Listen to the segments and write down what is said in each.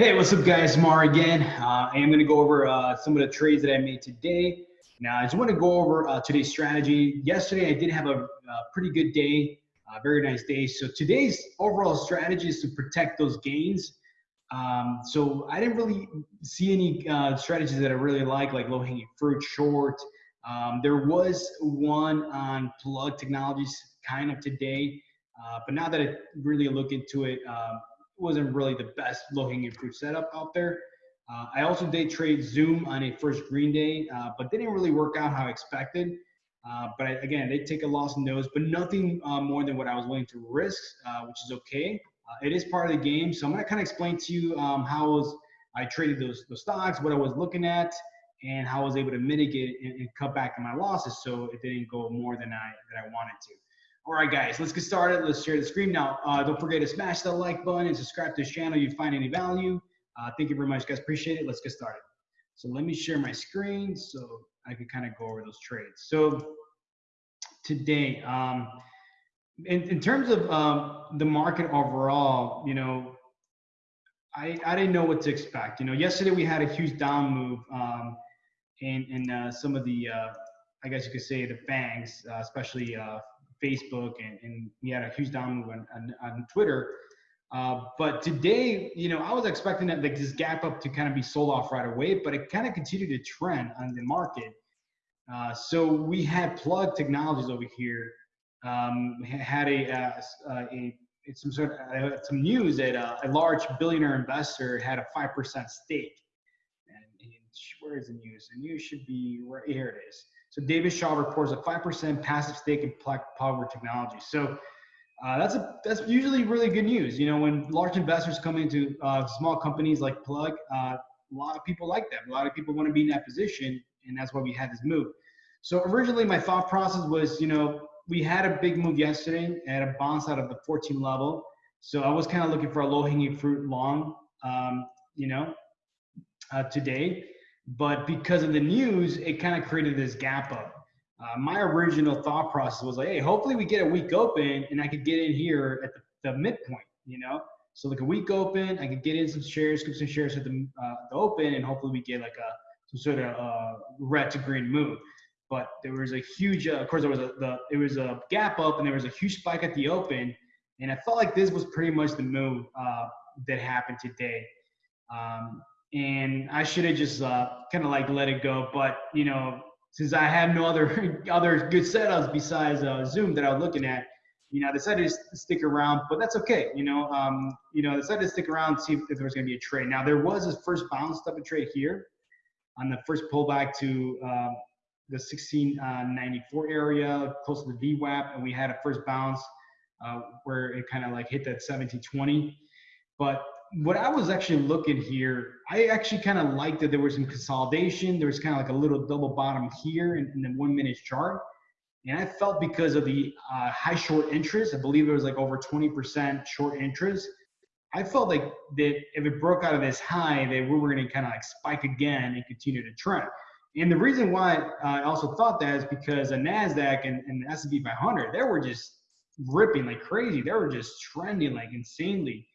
Hey, what's up guys? Mar again. Uh, I am going to go over uh, some of the trades that I made today. Now, I just want to go over uh, today's strategy. Yesterday, I did have a, pretty good day, very nice day. So today's overall strategy is to protect those gains. Um, so I didn't really see any uh, strategies that I really like, like low-hanging fruit, short. Um, there was one on plug technologies kind of today, uh, but now that I really look into it, um, wasn't really the best low-hanging fruit setup out there. Uh, I also did trade Zoom on a first green day, uh, but didn't really work out how I expected. Uh, but I, again, they take a loss in those, but nothing uh, more than what I was willing to risk, uh, which is okay. Uh, it is part of the game, so I'm gonna kind of explain to you um, how I, was, I traded those, those stocks, what I was looking at, and how I was able to mitigate and, and cut back on my losses so it didn't go more than I than I wanted to. All right, guys, let's get started. Let's share the screen now. Uh, don't forget to smash that like button and subscribe to this channel if you find any value. Uh, thank you very much, guys. Appreciate it. Let's get started. So let me share my screen so I can kind of go over those trades. So today, um, in, in terms of um, the market overall, you know, I, I didn't know what to expect. You know, yesterday we had a huge down move um, in, in uh, some of the, uh, I guess you could say the banks, uh, especially uh, Facebook, and, and we had a huge down move on, on, on Twitter. Uh, but today, you know, I was expecting that like this gap up to kind of be sold off right away, but it kind of continued to trend on the market. Uh, so we had Plug Technologies over here um, had a, uh, uh a some sort of uh, some news that uh, a large billionaire investor had a five percent stake. And, and where is the news? The news should be right here. It is. So David Shaw reports a 5% passive stake in plug Power Technology. So uh, that's a that's usually really good news. You know, when large investors come into uh, small companies like Plug, uh, a lot of people like that. A lot of people want to be in that position, and that's why we had this move. So originally, my thought process was, you know, we had a big move yesterday at a bounce out of the 14 level. So I was kind of looking for a low-hanging fruit long, um, you know, uh, today. But because of the news, it kind of created this gap up. Uh, my original thought process was like, hey, hopefully we get a weak open and I could get in here at the, the midpoint, you know? So like a weak open, I could get in some shares, get some shares at the, uh, the open, and hopefully we get like a some sort of uh, red to green move. But there was a huge, uh, of course, there was a the it was a gap up, and there was a huge spike at the open, and I felt like this was pretty much the move uh, that happened today. Um, and I should have just uh, kind of like let it go. But you know, since I have no other other good setups besides uh, Zoom that I was looking at, you know, I decided to stick around. But that's okay. You know, um, you know, I decided to stick around and see if, if there was going to be a trade. Now there was a first bounce type of trade here on the first pullback to uh, the 1694 uh, area, close to the VWAP, and we had a first bounce uh, where it kind of like hit that 1720. But what I was actually looking here, I actually kind of liked that there was some consolidation. There was kind of like a little double bottom here in, in the one minute chart. And I felt because of the uh, high short interest, I believe it was like over 20% short interest. I felt like that if it broke out of this high, that we were going to kind of like spike again and continue to trend. And the reason why I also thought that is because the Nasdaq and, and the S&P 500, they were just ripping like crazy. They were just trending like insanely.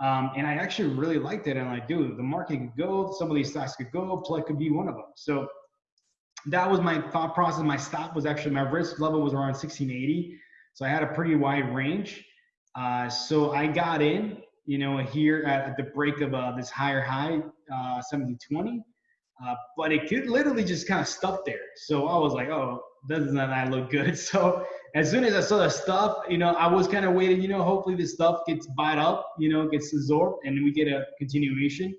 Um, and I actually really liked it. And I do. The market could go. Some of these stocks could go. Plug could be one of them. So that was my thought process. My stop was actually my risk level was around 1680. So I had a pretty wide range. Uh, so I got in, you know, here at, at the break of uh, this higher high, uh, 1720. Uh, but it could literally just kind of stuck there. So I was like, oh, doesn't that look good? So as soon as I saw the stuff, you know, I was kind of waiting, you know, hopefully this stuff gets bought up, you know, gets absorbed and we get a continuation,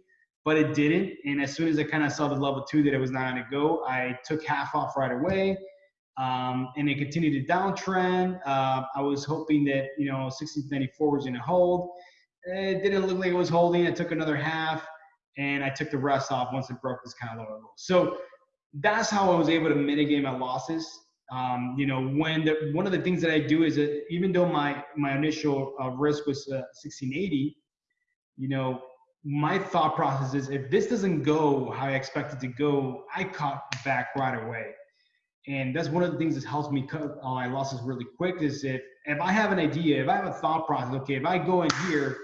but it didn't. And as soon as I kind of saw the level two that it was not going to go, I took half off right away. Um, and it continued to downtrend. Uh, I was hoping that, you know, 1694 was going to hold. It didn't look like it was holding. I took another half and I took the rest off once it broke this kind of low. So that's how I was able to mitigate my losses. Um, you know, when the, one of the things that I do is that even though my my initial uh, risk was uh, 1680, you know, my thought process is if this doesn't go how I expect it to go, I cut back right away. And that's one of the things that helps me cut all my losses really quick is if if I have an idea, if I have a thought process, okay, if I go in here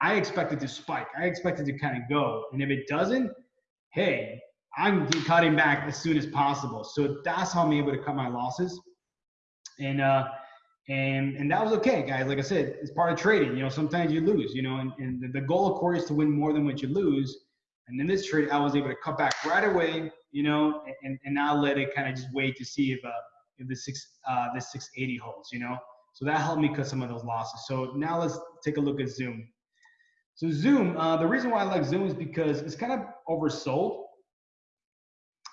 I expect it to spike. I expect it to kind of go. And if it doesn't, hey, I'm cutting back as soon as possible. So that's how I'm able to cut my losses. And uh, and and that was okay, guys. Like I said, it's part of trading. You know, sometimes you lose. You know, and, and the goal, of course, is to win more than what you lose. And in this trade, I was able to cut back right away. You know, and and now let it kind of just wait to see if uh if the six uh the 680 holds. You know, so that helped me cut some of those losses. So now let's take a look at Zoom. So Zoom, uh, the reason why I like Zoom is because it's kind of oversold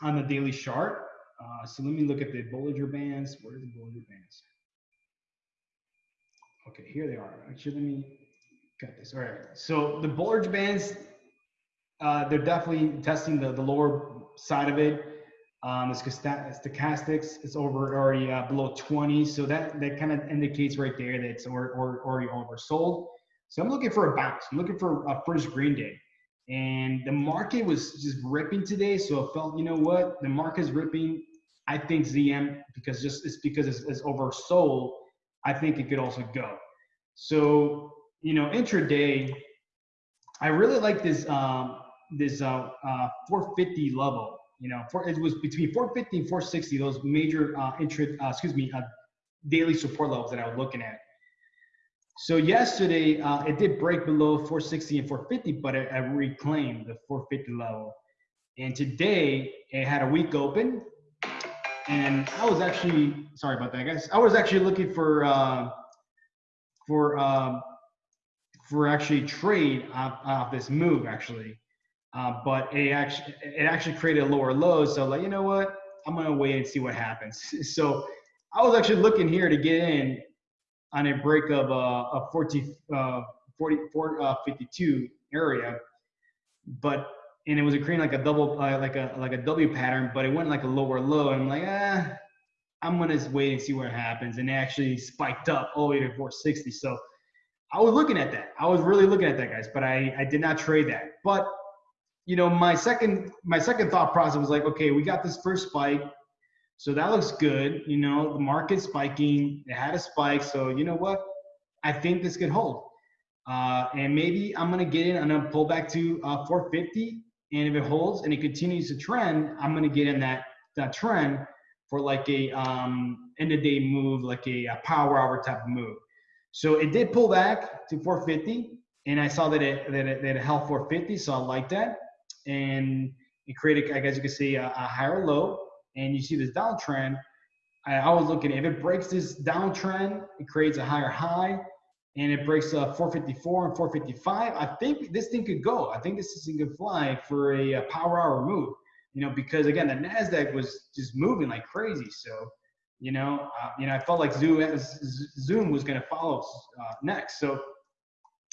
on the daily chart. Uh, so let me look at the Bollinger Bands. Where are the Bollinger Bands? Okay, here they are. Actually, let me cut this. All right. So the Bollinger Bands, uh, they're definitely testing the, the lower side of it. Um, the stochastics is over already uh, below 20, so that that kind of indicates right there that it's or, or, already oversold. So I'm looking for a bounce. I'm looking for a first green day, and the market was just ripping today. So I felt, you know what, the market's ripping. I think ZM because just it's because it's, it's oversold. I think it could also go. So you know, intraday, I really like this um, this uh, uh, 450 level. You know, for, it was between 450 and 460, those major uh, intra, uh, excuse me, uh, daily support levels that I was looking at. So yesterday, uh, it did break below 460 and 450, but it, it reclaimed the 450 level. And today, it had a weak open, and I was actually sorry about that, guys. I was actually looking for uh, for um, for actually trade off, off this move actually. Uh, but it actually it actually created a lower low. So like, you know what? I'm gonna wait and see what happens. So I was actually looking here to get in on a break of uh, a 40, uh, 44, uh, 52 area, but and it was creating like a double uh, like a like a W pattern, but it went like a lower low. And I'm like, ah, I'm gonna wait and see what happens. And it actually spiked up all the way to 460. So I was looking at that. I was really looking at that, guys, but I I did not trade that. But you know, my second my second thought process was like, okay, we got this first spike, so that looks good. You know, the market's spiking. It had a spike, so you know what? I think this could hold. Uh, and maybe I'm gonna get in. I'm gonna pull back to uh, 450, and if it holds and it continues to trend, I'm gonna get in that that trend for like a um, end of day move, like a, a power hour type move. So it did pull back to 450, and I saw that it that it, that it held 450, so I like that and it created, I guess you could see, a, a higher low. And you see this downtrend. I, I was looking, if it breaks this downtrend, it creates a higher high and it breaks uh, 454 and 455. I think this thing could go. I think this thing could fly for a, power hour move, you know, because again, the NASDAQ was just moving like crazy. So, you know, uh, you know, I felt like Zoom, Zoom was going to follow uh, next. So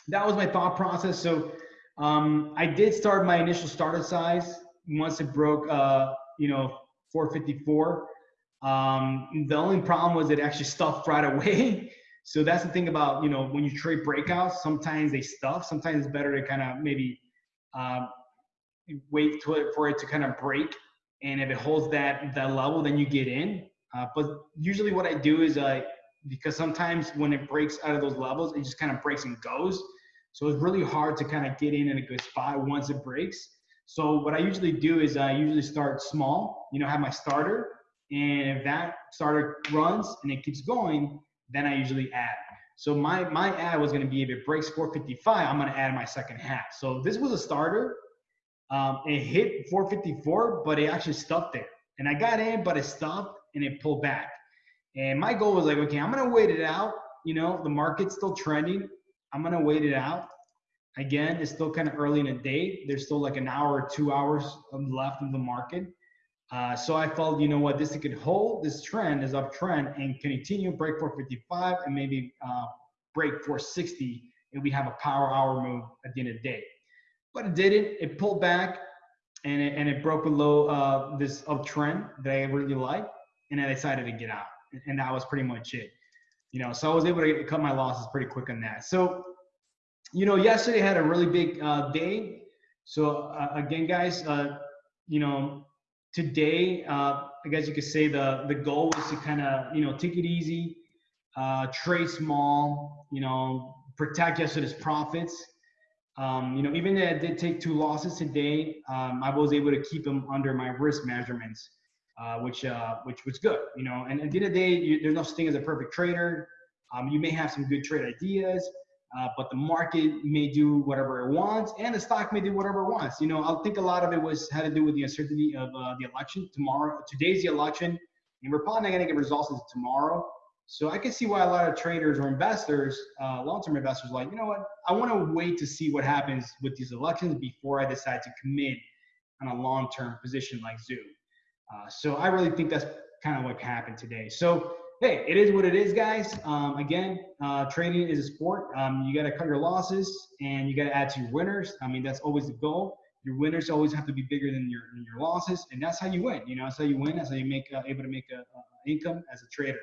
that was my thought process. So um, I did start my initial starter size once it broke, uh, you know, 454. Um, the only problem was it actually stuffed right away. so that's the thing about, you know, when you trade breakouts, sometimes they stuff. Sometimes it's better to kind of maybe uh, wait to it for it to kind of break. And if it holds that that level, then you get in. Uh, but usually what I do is I, because sometimes when it breaks out of those levels, it just kind of breaks and goes. So it's really hard to kind of get in in a good spot once it breaks. So what I usually do is I usually start small, you know, have my starter. And if that starter runs and it keeps going, then I usually add. So my, my add was going to be if it breaks 455, I'm going to add my second half. So this was a starter. Um, it hit 454, but it actually stuck there. And I got in, but it stopped and it pulled back. And my goal was like, okay, I'm going to wait it out. You know, the market's still trending. I'm gonna wait it out. Again, it's still kind of early in the day. There's still like an hour or two hours left of the market. Uh, so I felt, you know what, this could hold this trend, this uptrend, and continue break 455 and maybe uh, break 460 and we have a power hour move at the end of the day. But it didn't. It pulled back and it, and it broke below uh, this uptrend that I really like, and I decided to get out. And that was pretty much it you know, so I was able to cut my losses pretty quick on that. So, you know, yesterday had a really big uh, day. So uh, again, guys, uh, you know, today, uh, I guess you could say the the goal was to kind of you know take it easy, uh, trade small, you know, protect yesterday's profits. Um, you know, even though I did take two losses today, um, I was able to keep them under my risk measurements, uh, which uh, which was good. You know, and at the end of the day, you, there's no such thing as a perfect trader. Um, you may have some good trade ideas, uh, but the market may do whatever it wants, and the stock may do whatever it wants. You know, I think a lot of it was had to do with the uncertainty of uh, the election tomorrow. Today's the election, and we're probably not going to get results until tomorrow. So I can see why a lot of traders or investors, uh, long-term investors, like, you know what, I want to wait to see what happens with these elections before I decide to commit on a long-term position like Zoom. Uh, so I really think that's kind of what happened today. So hey, it is what it is, guys. Um, again, uh, trading is a sport. Um, you got to cut your losses and you got to add to your winners. I mean, that's always the goal. Your winners always have to be bigger than your than your losses, and that's how you win. You know, that's how you win. That's how you make uh, able to make a, a income as a trader.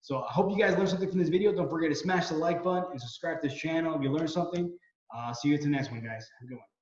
So I hope you guys learned something from this video. Don't forget to smash the like button and subscribe to this channel if you learned something. Uh, see you at the next one, guys. Have a good one.